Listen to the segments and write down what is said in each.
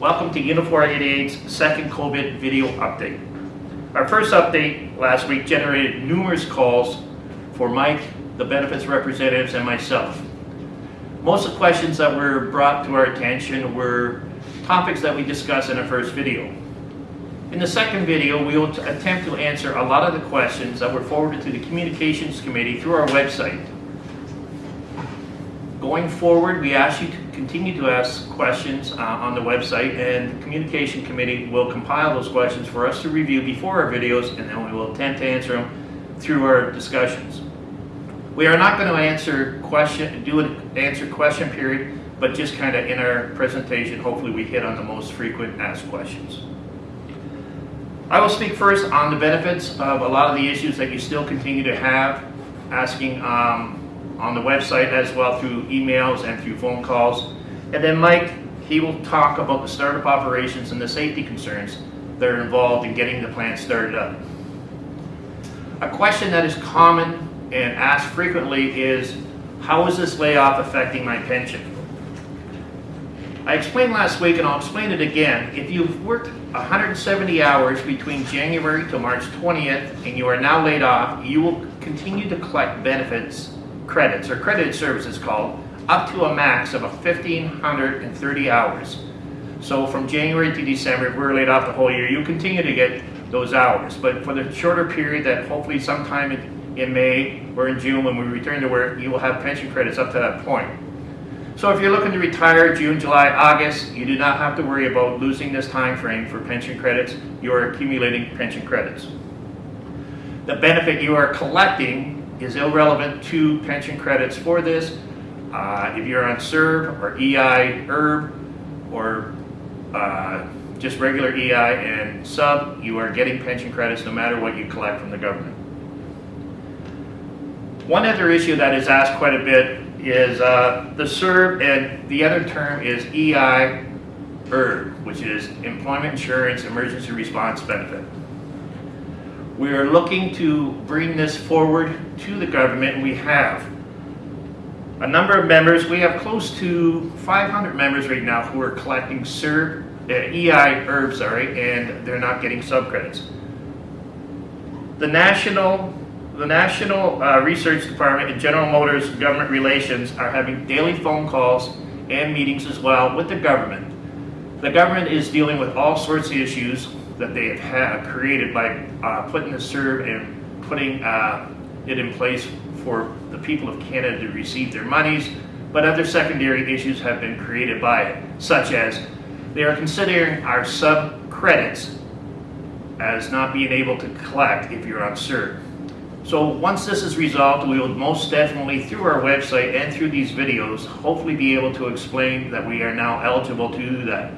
Welcome to Unifor 88's second COVID video update. Our first update last week generated numerous calls for Mike, the benefits representatives, and myself. Most of the questions that were brought to our attention were topics that we discussed in our first video. In the second video, we will attempt to answer a lot of the questions that were forwarded to the Communications Committee through our website. Going forward, we ask you to continue to ask questions uh, on the website and the Communication Committee will compile those questions for us to review before our videos and then we will attempt to answer them through our discussions. We are not going to answer question, do an answer question period, but just kind of in our presentation, hopefully we hit on the most frequent asked questions. I will speak first on the benefits of a lot of the issues that you still continue to have, asking um, on the website as well through emails and through phone calls. And then Mike, he will talk about the startup operations and the safety concerns that are involved in getting the plant started up. A question that is common and asked frequently is, how is this layoff affecting my pension? I explained last week and I'll explain it again. If you've worked 170 hours between January to March 20th and you are now laid off, you will continue to collect benefits credits, or credited services called, up to a max of 1,530 hours. So from January to December, if we're laid off the whole year, you continue to get those hours. But for the shorter period that hopefully sometime in, in May or in June when we return to work, you will have pension credits up to that point. So if you're looking to retire June, July, August, you do not have to worry about losing this time frame for pension credits. You are accumulating pension credits. The benefit you are collecting is irrelevant to pension credits for this. Uh, if you're on CERB or EI, ERB, or uh, just regular EI and sub, you are getting pension credits no matter what you collect from the government. One other issue that is asked quite a bit is uh, the CERB and the other term is EI ERB, which is Employment Insurance Emergency Response Benefit. We are looking to bring this forward to the government, we have. A number of members, we have close to 500 members right now who are collecting CERB, uh, EI ERB, sorry, and they're not getting subcredits. The National, the National uh, Research Department and General Motors Government Relations are having daily phone calls and meetings as well with the government. The government is dealing with all sorts of issues that they have had, created by uh, putting the CERB and putting uh, it in place for the people of Canada to receive their monies, but other secondary issues have been created by it, such as they are considering our sub credits as not being able to collect if you're on CERB. So once this is resolved, we will most definitely, through our website and through these videos, hopefully be able to explain that we are now eligible to do that.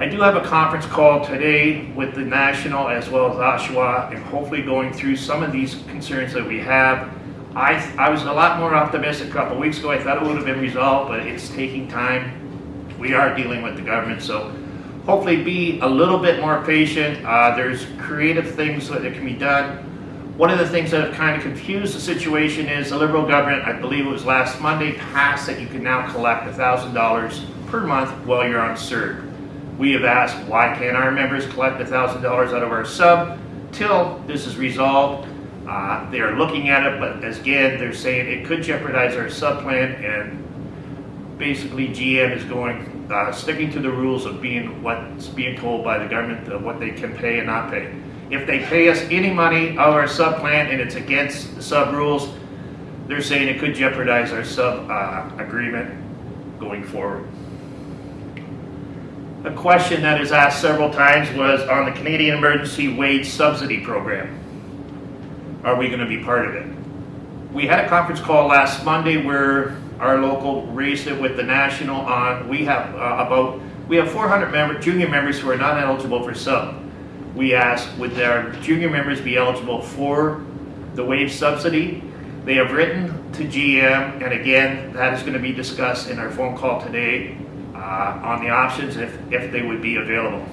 I do have a conference call today with the National as well as Oshawa and hopefully going through some of these concerns that we have. I, I was a lot more optimistic a couple weeks ago. I thought it would have been resolved, but it's taking time. We are dealing with the government, so hopefully be a little bit more patient. Uh, there's creative things that can be done. One of the things that have kind of confused the situation is the Liberal government, I believe it was last Monday, passed that you can now collect $1,000 per month while you're on CERB. We have asked, why can't our members collect $1,000 out of our sub till this is resolved? Uh, they are looking at it, but as again, they're saying it could jeopardize our sub plan and basically GM is going, uh, sticking to the rules of being what's being told by the government of what they can pay and not pay. If they pay us any money out of our sub plan and it's against the sub rules, they're saying it could jeopardize our sub uh, agreement going forward. A question that is asked several times was on the Canadian Emergency Wage Subsidy Program. Are we going to be part of it? We had a conference call last Monday where our local raised it with the national on, we have uh, about, we have 400 member, junior members who are not eligible for sub. We asked, would our junior members be eligible for the wage subsidy? They have written to GM, and again, that is going to be discussed in our phone call today uh, on the options if, if they would be available.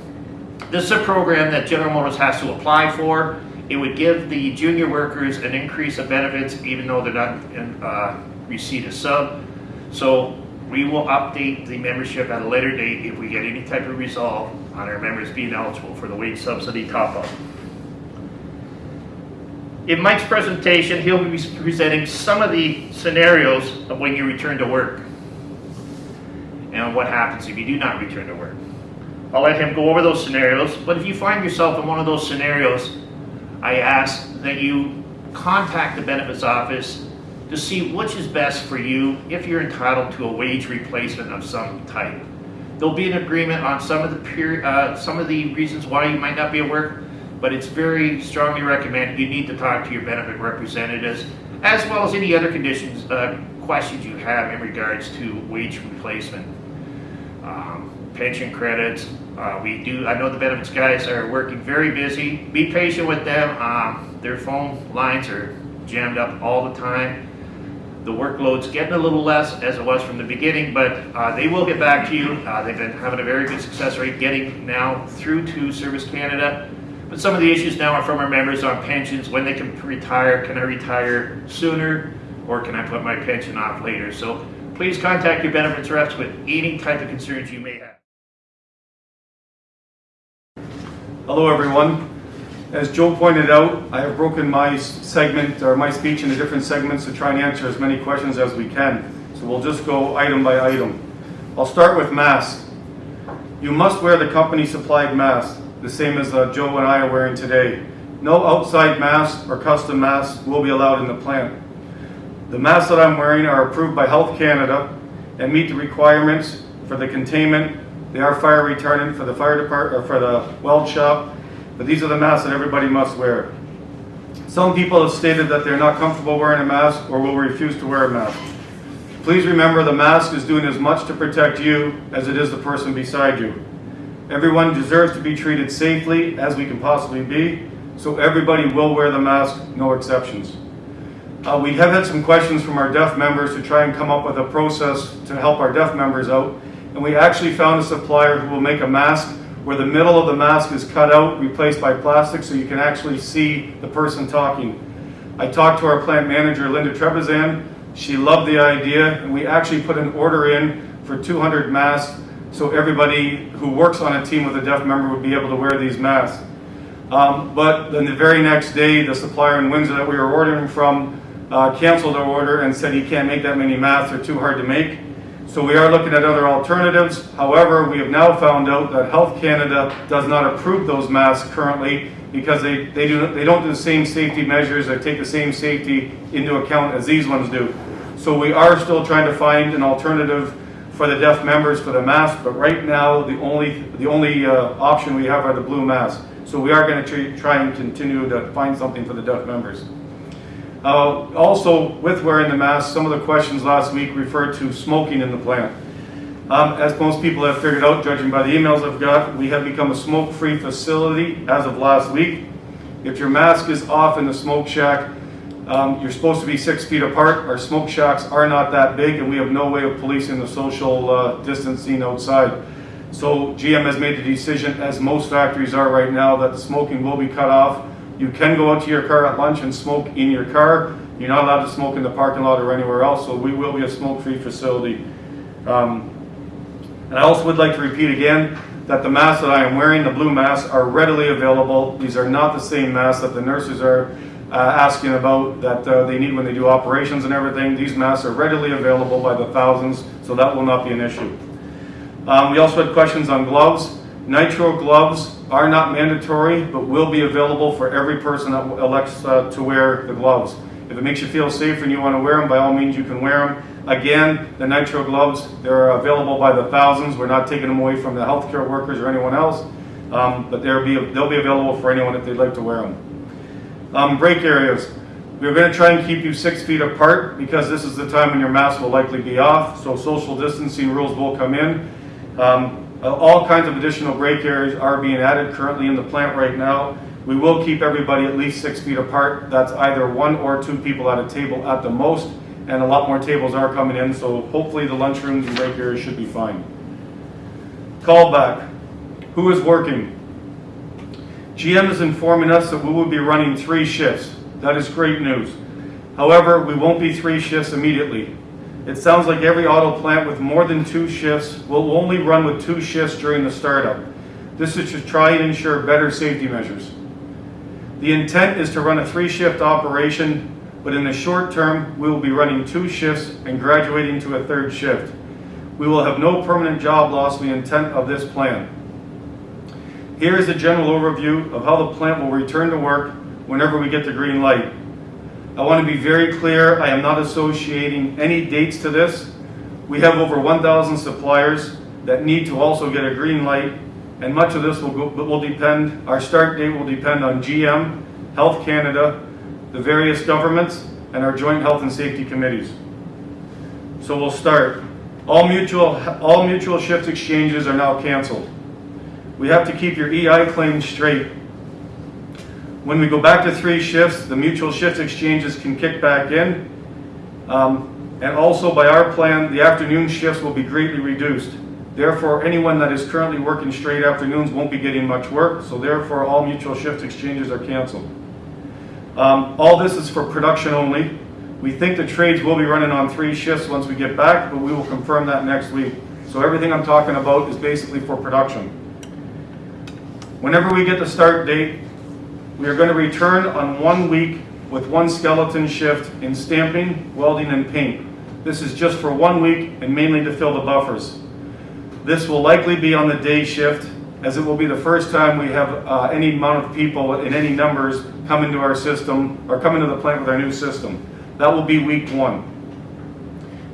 This is a program that General Motors has to apply for. It would give the junior workers an increase of benefits even though they're not in uh, receipt of sub. So We will update the membership at a later date if we get any type of resolve on our members being eligible for the wage subsidy top-up. In Mike's presentation, he'll be presenting some of the scenarios of when you return to work what happens if you do not return to work. I'll let him go over those scenarios, but if you find yourself in one of those scenarios, I ask that you contact the benefits office to see which is best for you if you're entitled to a wage replacement of some type. There'll be an agreement on some of the uh, some of the reasons why you might not be at work, but it's very strongly recommended you need to talk to your benefit representatives as well as any other conditions, uh, questions you have in regards to wage replacement. Um, pension credits, uh, we do, I know the benefits guys are working very busy. Be patient with them. Um, their phone lines are jammed up all the time. The workload's getting a little less as it was from the beginning, but uh, they will get back to you. Uh, they've been having a very good success rate getting now through to Service Canada. But some of the issues now are from our members on pensions, when they can retire, can I retire sooner, or can I put my pension off later? So please contact your benefits reps with any type of concerns you may have. Hello, everyone. As Joe pointed out, I have broken my segment or my speech into different segments to try and answer as many questions as we can. So we'll just go item by item. I'll start with masks. You must wear the company supplied mask, the same as uh, Joe and I are wearing today. No outside masks or custom masks will be allowed in the plant. The masks that I'm wearing are approved by Health Canada and meet the requirements for the containment. They are fire retardant for the fire department, or uh, for the weld shop, but these are the masks that everybody must wear. Some people have stated that they're not comfortable wearing a mask or will refuse to wear a mask. Please remember the mask is doing as much to protect you as it is the person beside you. Everyone deserves to be treated safely as we can possibly be, so everybody will wear the mask, no exceptions. Uh, we have had some questions from our deaf members to try and come up with a process to help our deaf members out. And we actually found a supplier who will make a mask where the middle of the mask is cut out, replaced by plastic, so you can actually see the person talking. I talked to our plant manager, Linda Trebizan. She loved the idea, and we actually put an order in for 200 masks so everybody who works on a team with a deaf member would be able to wear these masks. Um, but then the very next day, the supplier in Windsor that we were ordering from uh, canceled our order and said he can't make that many masks, they're too hard to make. So we are looking at other alternatives. However, we have now found out that Health Canada does not approve those masks currently because they, they, do, they don't do the same safety measures or take the same safety into account as these ones do. So we are still trying to find an alternative for the deaf members for the mask, but right now the only, the only uh, option we have are the blue masks. So we are going to try and continue to find something for the deaf members. Uh, also, with wearing the mask, some of the questions last week referred to smoking in the plant. Um, as most people have figured out, judging by the emails I've got, we have become a smoke-free facility as of last week. If your mask is off in the smoke shack, um, you're supposed to be six feet apart. Our smoke shacks are not that big, and we have no way of policing the social uh, distancing outside. So GM has made the decision, as most factories are right now, that the smoking will be cut off. You can go out to your car at lunch and smoke in your car. You're not allowed to smoke in the parking lot or anywhere else, so we will be a smoke-free facility. Um, and I also would like to repeat again that the masks that I am wearing, the blue masks, are readily available. These are not the same masks that the nurses are uh, asking about that uh, they need when they do operations and everything. These masks are readily available by the thousands, so that will not be an issue. Um, we also had questions on gloves. Nitro gloves are not mandatory, but will be available for every person that elects uh, to wear the gloves. If it makes you feel safe and you want to wear them, by all means you can wear them. Again, the nitro gloves, they're available by the thousands. We're not taking them away from the healthcare workers or anyone else, um, but they'll be, they'll be available for anyone if they'd like to wear them. Um, break areas. We're going to try and keep you six feet apart because this is the time when your mask will likely be off, so social distancing rules will come in. Um, Uh, all kinds of additional break areas are being added currently in the plant right now. We will keep everybody at least six feet apart. That's either one or two people at a table at the most, and a lot more tables are coming in, so hopefully the lunchrooms and break areas should be fine. Callback. Who is working? GM is informing us that we will be running three shifts. That is great news. However, we won't be three shifts immediately. It sounds like every auto plant with more than two shifts will only run with two shifts during the startup. This is to try and ensure better safety measures. The intent is to run a three-shift operation, but in the short term, we will be running two shifts and graduating to a third shift. We will have no permanent job loss in the intent of this plan. Here is a general overview of how the plant will return to work whenever we get the green light. I want to be very clear, I am not associating any dates to this. We have over 1,000 suppliers that need to also get a green light, and much of this will, go, will depend, our start date will depend on GM, Health Canada, the various governments, and our joint health and safety committees. So we'll start. All mutual, all mutual shift exchanges are now canceled. We have to keep your EI claims straight. When we go back to three shifts, the mutual shift exchanges can kick back in. Um, and also by our plan, the afternoon shifts will be greatly reduced. Therefore, anyone that is currently working straight afternoons won't be getting much work, so therefore all mutual shift exchanges are canceled. Um, all this is for production only. We think the trades will be running on three shifts once we get back, but we will confirm that next week. So everything I'm talking about is basically for production. Whenever we get the start date, we are going to return on one week with one skeleton shift in stamping, welding, and paint. This is just for one week and mainly to fill the buffers. This will likely be on the day shift as it will be the first time we have uh, any amount of people in any numbers come into our system or come into the plant with our new system. That will be week one.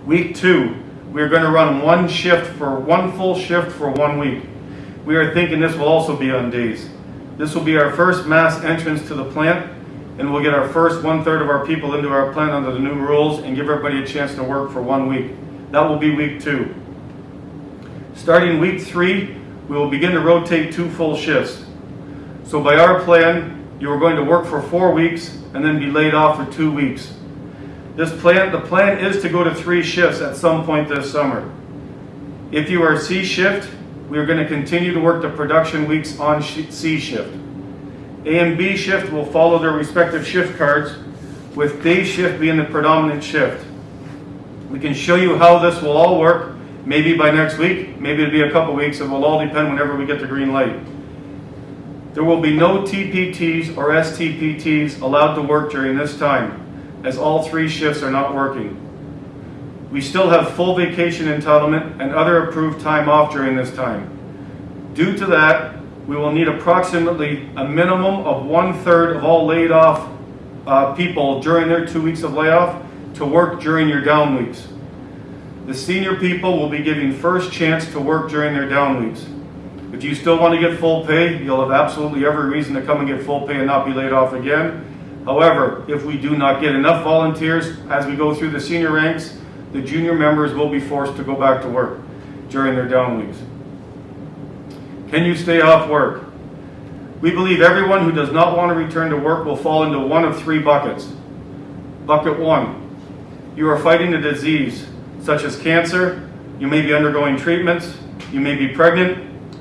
Week two, we are going to run one shift for one full shift for one week. We are thinking this will also be on days. This will be our first mass entrance to the plant and we'll get our first one third of our people into our plant under the new rules and give everybody a chance to work for one week. That will be week two. Starting week three, we will begin to rotate two full shifts. So by our plan, you are going to work for four weeks and then be laid off for two weeks. This plan, the plan is to go to three shifts at some point this summer. If you are C shift, we are going to continue to work the production weeks on C shift. A and B shift will follow their respective shift cards, with day shift being the predominant shift. We can show you how this will all work, maybe by next week, maybe it'll be a couple weeks, it will all depend whenever we get the green light. There will be no TPTs or STPTs allowed to work during this time, as all three shifts are not working. We still have full vacation entitlement and other approved time off during this time. Due to that, we will need approximately a minimum of one-third of all laid off uh, people during their two weeks of layoff to work during your down weeks. The senior people will be given first chance to work during their down weeks. If you still want to get full pay, you'll have absolutely every reason to come and get full pay and not be laid off again. However, if we do not get enough volunteers as we go through the senior ranks, the junior members will be forced to go back to work during their down weeks. Can you stay off work? We believe everyone who does not want to return to work will fall into one of three buckets. Bucket one, you are fighting a disease such as cancer, you may be undergoing treatments, you may be pregnant,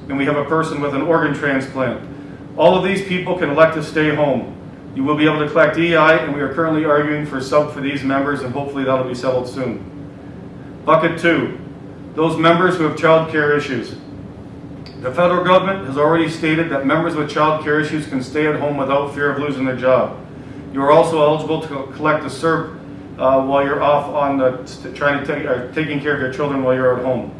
and we have a person with an organ transplant. All of these people can elect to stay home. You will be able to collect EI, and we are currently arguing for sub for these members, and hopefully that'll be settled soon. Bucket two, those members who have child care issues. The federal government has already stated that members with child care issues can stay at home without fear of losing their job. You are also eligible to collect a CERB uh, while you're off on the, trying to take, uh, taking care of your children while you're at home.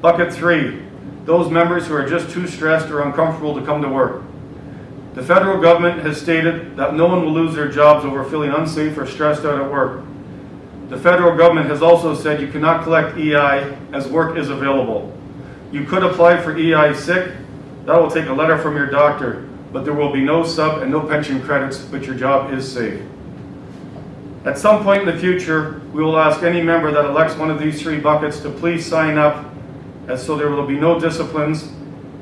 Bucket three, those members who are just too stressed or uncomfortable to come to work. The federal government has stated that no one will lose their jobs over feeling unsafe or stressed out at work. The federal government has also said you cannot collect EI as work is available. You could apply for EI sick, that will take a letter from your doctor, but there will be no sub and no pension credits, but your job is safe. At some point in the future, we will ask any member that elects one of these three buckets to please sign up, as so there will be no disciplines,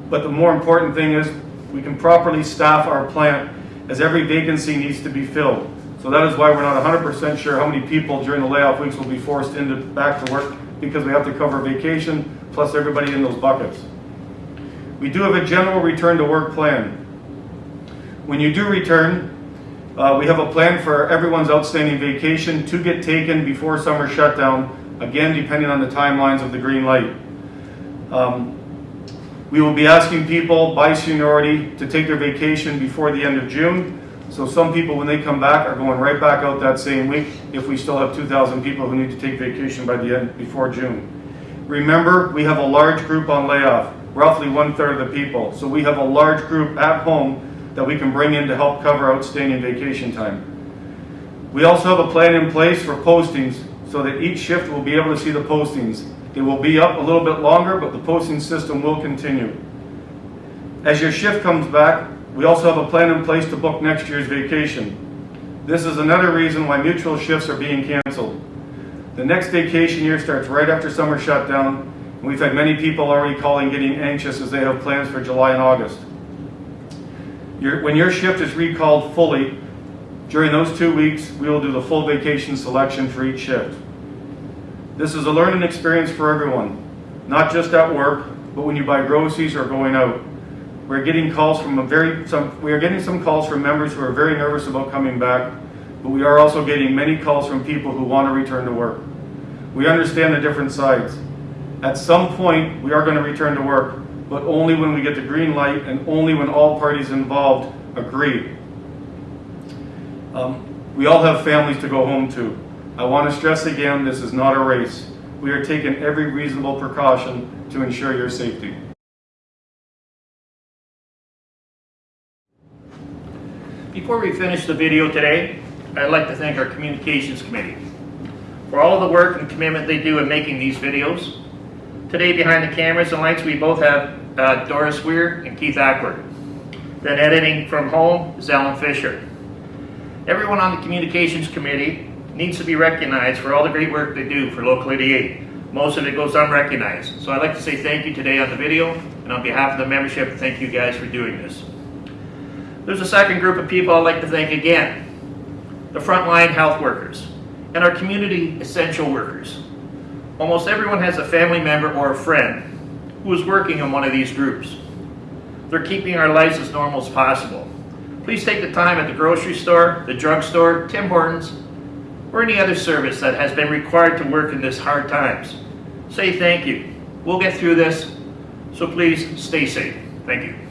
but the more important thing is we can properly staff our plant as every vacancy needs to be filled. So that is why we're not 100% sure how many people during the layoff weeks will be forced into back to work because we have to cover vacation plus everybody in those buckets. We do have a general return to work plan. When you do return, uh, we have a plan for everyone's outstanding vacation to get taken before summer shutdown again, depending on the timelines of the green light. Um, We will be asking people by seniority to take their vacation before the end of June. So some people, when they come back, are going right back out that same week if we still have 2,000 people who need to take vacation by the end, before June. Remember, we have a large group on layoff, roughly one-third of the people. So we have a large group at home that we can bring in to help cover outstanding vacation time. We also have a plan in place for postings so that each shift will be able to see the postings. It will be up a little bit longer, but the posting system will continue. As your shift comes back, we also have a plan in place to book next year's vacation. This is another reason why mutual shifts are being canceled. The next vacation year starts right after summer shutdown, and we've had many people already calling getting anxious as they have plans for July and August. Your, when your shift is recalled fully, during those two weeks, we will do the full vacation selection for each shift. This is a learning experience for everyone, not just at work, but when you buy groceries or going out. We're getting calls from very, some, we are getting some calls from members who are very nervous about coming back, but we are also getting many calls from people who want to return to work. We understand the different sides. At some point, we are going to return to work, but only when we get the green light and only when all parties involved agree. Um, we all have families to go home to. I want to stress again, this is not a race. We are taking every reasonable precaution to ensure your safety. Before we finish the video today, I'd like to thank our communications committee for all of the work and commitment they do in making these videos. Today behind the cameras and lights, we both have uh, Doris Weir and Keith Ackworth. Then editing from home is Alan Fisher. Everyone on the communications committee needs to be recognized for all the great work they do for Local 88. Most of it goes unrecognized. So I'd like to say thank you today on the video, and on behalf of the membership, thank you guys for doing this. There's a second group of people I'd like to thank again. The frontline health workers and our community essential workers. Almost everyone has a family member or a friend who is working in one of these groups. They're keeping our lives as normal as possible. Please take the time at the grocery store, the drugstore, Tim Hortons, or any other service that has been required to work in this hard times. Say thank you. We'll get through this, so please stay safe. Thank you.